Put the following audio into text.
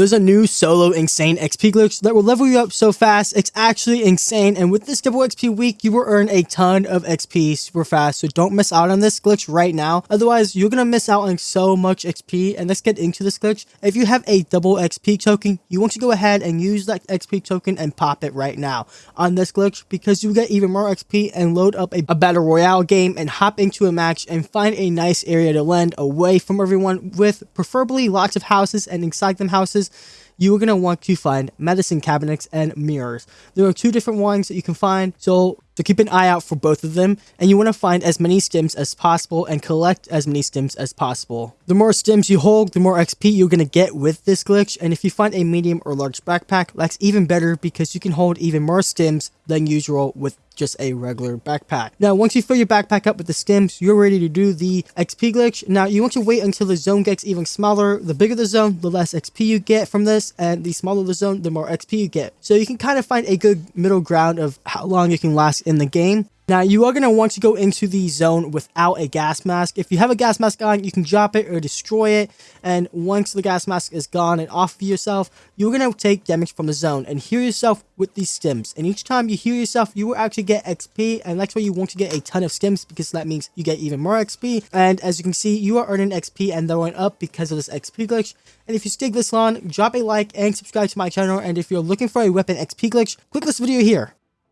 There's a new solo insane XP glitch that will level you up so fast, it's actually insane. And with this double XP week, you will earn a ton of XP super fast. So don't miss out on this glitch right now. Otherwise, you're to miss out on so much XP. And let's get into this glitch. If you have a double XP token, you want to go ahead and use that XP token and pop it right now on this glitch because you get even more XP and load up a, a battle royale game and hop into a match and find a nice area to land away from everyone with preferably lots of houses and inside them houses you are going to want to find medicine cabinets and mirrors. There are two different ones that you can find, so, so keep an eye out for both of them, and you want to find as many stims as possible and collect as many stims as possible. The more stims you hold, the more XP you're going to get with this glitch, and if you find a medium or large backpack, that's even better because you can hold even more stims than usual with just a regular backpack. Now, once you fill your backpack up with the stims, you're ready to do the XP glitch. Now, you want to wait until the zone gets even smaller. The bigger the zone, the less XP you get from this, and the smaller the zone, the more XP you get. So you can kind of find a good middle ground of how long you can last in the game. Now, you are going to want to go into the zone without a gas mask. If you have a gas mask on, you can drop it or destroy it. And once the gas mask is gone and off of yourself, you're going to take damage from the zone and heal yourself with these stims. And each time you heal yourself, you will actually get XP. And that's why you want to get a ton of stims because that means you get even more XP. And as you can see, you are earning XP and they're going up because of this XP glitch. And if you stick this long, drop a like and subscribe to my channel. And if you're looking for a weapon XP glitch, click this video here.